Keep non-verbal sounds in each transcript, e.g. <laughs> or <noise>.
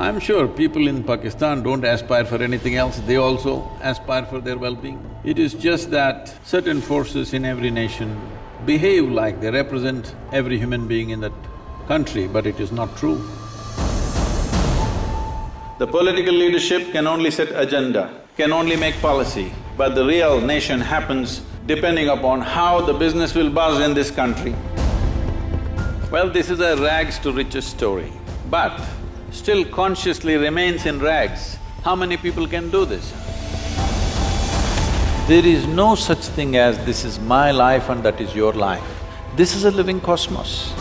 I'm sure people in Pakistan don't aspire for anything else, they also aspire for their well-being. It is just that certain forces in every nation behave like they represent every human being in that country, but it is not true. The political leadership can only set agenda, can only make policy, but the real nation happens depending upon how the business will buzz in this country. Well, this is a rags to riches story, but still consciously remains in rags. How many people can do this? There is no such thing as this is my life and that is your life. This is a living cosmos.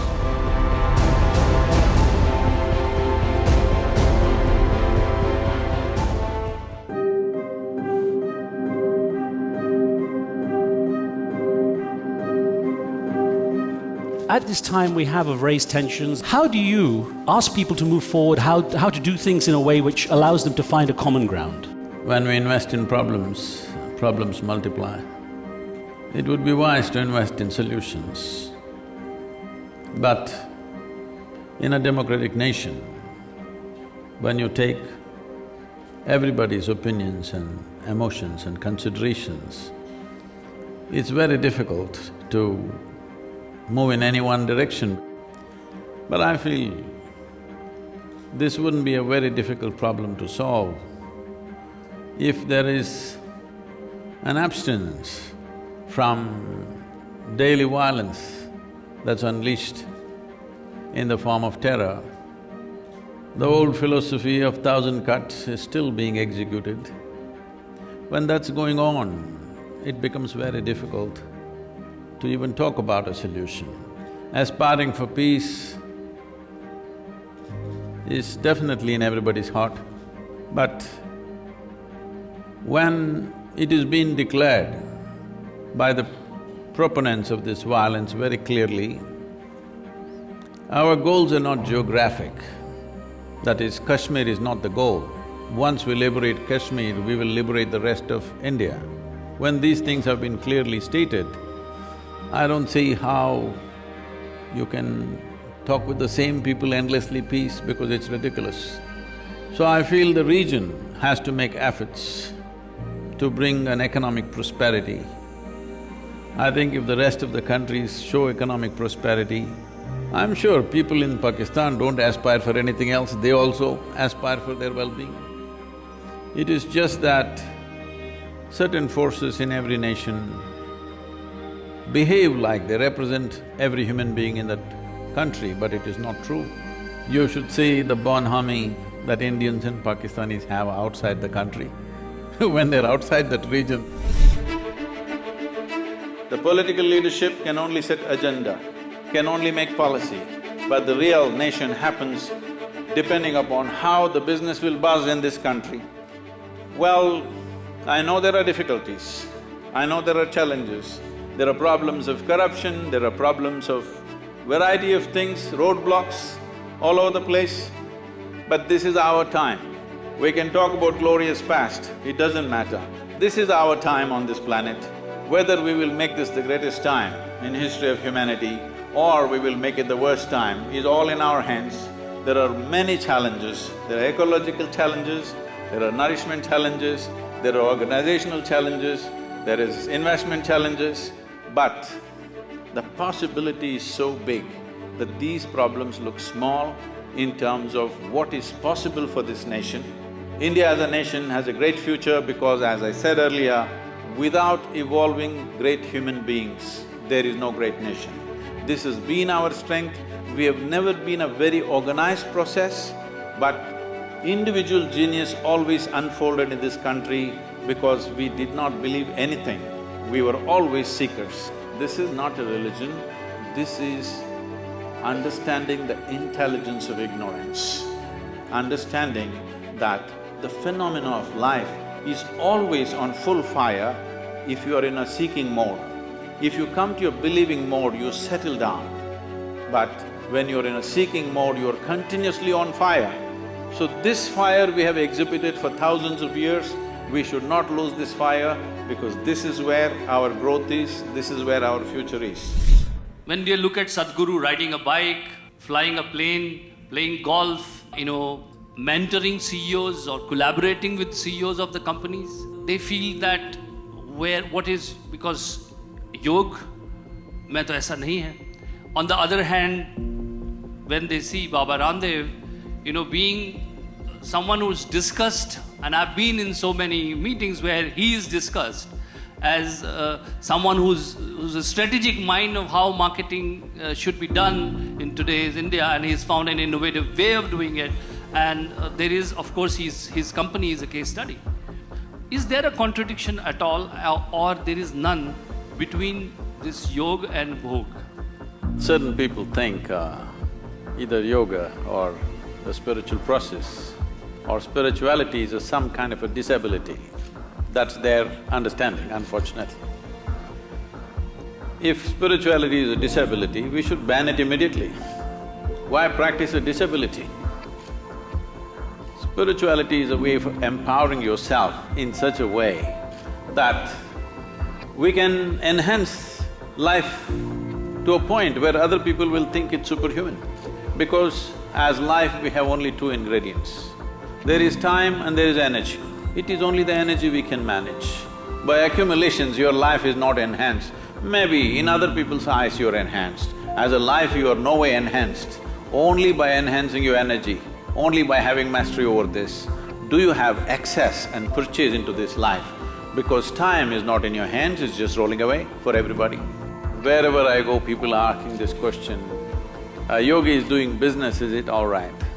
At this time we have of raised tensions, how do you ask people to move forward, how, how to do things in a way which allows them to find a common ground? When we invest in problems, problems multiply. It would be wise to invest in solutions. But in a democratic nation, when you take everybody's opinions and emotions and considerations, it's very difficult to move in any one direction. But I feel this wouldn't be a very difficult problem to solve if there is an abstinence from daily violence that's unleashed in the form of terror. The old philosophy of thousand cuts is still being executed. When that's going on, it becomes very difficult to even talk about a solution. Aspiring for peace is definitely in everybody's heart, but when it is being declared by the proponents of this violence very clearly, our goals are not geographic. That is, Kashmir is not the goal. Once we liberate Kashmir, we will liberate the rest of India. When these things have been clearly stated, I don't see how you can talk with the same people endlessly peace because it's ridiculous. So I feel the region has to make efforts to bring an economic prosperity. I think if the rest of the countries show economic prosperity, I'm sure people in Pakistan don't aspire for anything else, they also aspire for their well-being. It is just that certain forces in every nation behave like they represent every human being in that country, but it is not true. You should see the bonhomie that Indians and Pakistanis have outside the country <laughs> when they're outside that region. The political leadership can only set agenda, can only make policy, but the real nation happens depending upon how the business will buzz in this country. Well, I know there are difficulties, I know there are challenges, there are problems of corruption, there are problems of variety of things, roadblocks all over the place. But this is our time. We can talk about glorious past, it doesn't matter. This is our time on this planet. Whether we will make this the greatest time in history of humanity or we will make it the worst time is all in our hands. There are many challenges. There are ecological challenges, there are nourishment challenges, there are organizational challenges, there is investment challenges, but the possibility is so big that these problems look small in terms of what is possible for this nation. India as a nation has a great future because as I said earlier, without evolving great human beings, there is no great nation. This has been our strength, we have never been a very organized process, but individual genius always unfolded in this country because we did not believe anything we were always seekers. This is not a religion, this is understanding the intelligence of ignorance, understanding that the phenomena of life is always on full fire if you are in a seeking mode. If you come to your believing mode, you settle down. But when you're in a seeking mode, you're continuously on fire. So this fire we have exhibited for thousands of years, we should not lose this fire because this is where our growth is, this is where our future is. When we look at Sadhguru riding a bike, flying a plane, playing golf, you know, mentoring CEOs or collaborating with CEOs of the companies. They feel that where what is because योग में तो ऐसा नहीं है. On the other hand, when they see Baba Ramdev, you know, being someone who's discussed, and I've been in so many meetings where he is discussed as uh, someone who's, who's a strategic mind of how marketing uh, should be done in today's India, and he's found an innovative way of doing it. And uh, there is, of course, his, his company is a case study. Is there a contradiction at all, or, or there is none between this yoga and bhog? Certain people think uh, either yoga or the spiritual process or spirituality is a some kind of a disability. That's their understanding, unfortunately. If spirituality is a disability, we should ban it immediately. Why practice a disability? Spirituality is a way of empowering yourself in such a way that we can enhance life to a point where other people will think it's superhuman. Because as life, we have only two ingredients. There is time and there is energy. It is only the energy we can manage. By accumulations, your life is not enhanced. Maybe in other people's eyes you're enhanced. As a life, you are no way enhanced. Only by enhancing your energy, only by having mastery over this, do you have access and purchase into this life. Because time is not in your hands, it's just rolling away for everybody. Wherever I go, people are asking this question, a yogi is doing business, is it all right?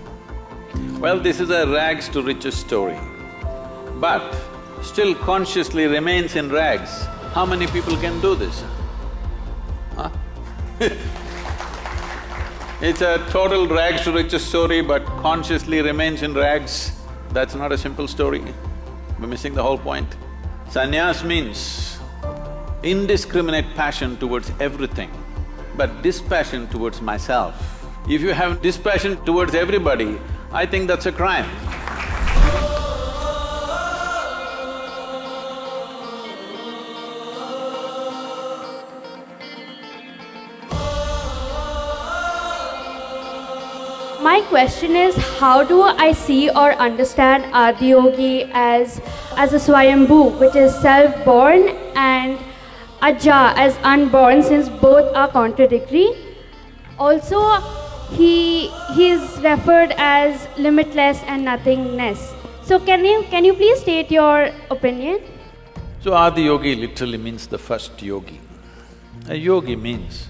Well, this is a rags to riches story, but still consciously remains in rags. How many people can do this? Huh? <laughs> It's a total rags to riches story, but consciously remains in rags. That's not a simple story. We're missing the whole point. Sannyas means indiscriminate passion towards everything, but dispassion towards myself. If you have dispassion towards everybody, I think that's a crime. My question is, how do I see or understand Adiyogi as, as a Swayambhu, which is self-born, and Aja as unborn, since both are contradictory? Also, he, he is referred as limitless and nothingness. So can you, can you please state your opinion? So Adi Yogi literally means the first yogi. A yogi means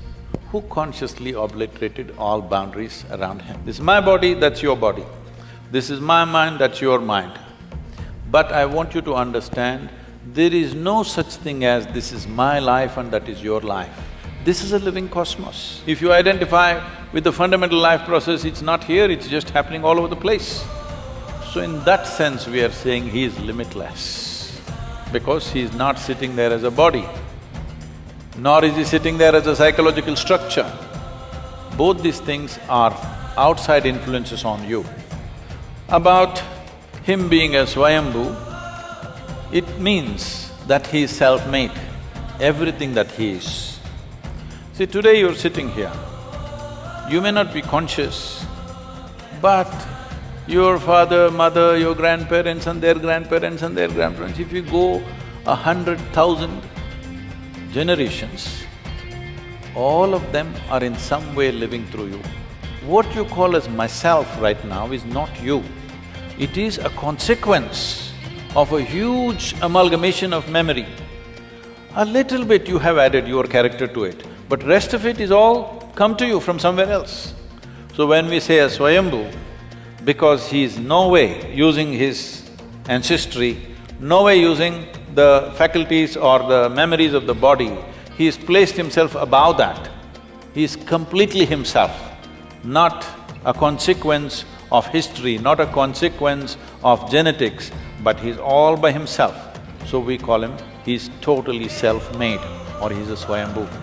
who consciously obliterated all boundaries around him. This is my body, that's your body. This is my mind, that's your mind. But I want you to understand, there is no such thing as this is my life and that is your life. This is a living cosmos. If you identify with the fundamental life process, it's not here, it's just happening all over the place. So in that sense, we are saying he is limitless, because he is not sitting there as a body nor is he sitting there as a psychological structure. Both these things are outside influences on you. About him being a Swayambhu, it means that he is self-made, everything that he is. See, today you're sitting here, you may not be conscious, but your father, mother, your grandparents and their grandparents and their grandparents, if you go a hundred thousand generations, all of them are in some way living through you. What you call as myself right now is not you. It is a consequence of a huge amalgamation of memory. A little bit you have added your character to it, but rest of it is all come to you from somewhere else. So when we say a Swayambhu, because he is no way using his ancestry, no way using the faculties or the memories of the body, he has placed himself above that. He is completely himself, not a consequence of history, not a consequence of genetics, but he's all by himself. So we call him, he's totally self-made or he's a Swayambhu.